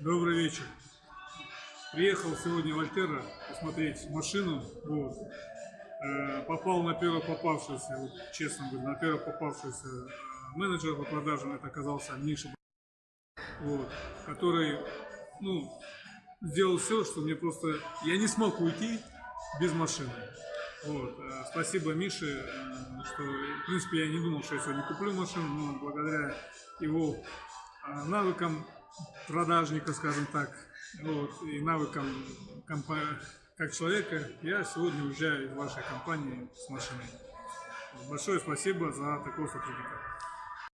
Добрый вечер. Приехал сегодня в Альтера посмотреть машину. Вот. Э, попал на первого попавшегося, вот, честно говоря, на первого попавшегося э, менеджера по продажам. Это оказался Миша, вот, который, ну, сделал все, что мне просто... Я не смог уйти без машины. Вот. э, Спасибо Мише, что, в принципе, я не думал, что я сегодня куплю машину, но благодаря его навыкам продажника, скажем так, вот, и навыкам как человека, я сегодня уезжаю из вашей компании с машиной. Большое спасибо за такого сотрудника.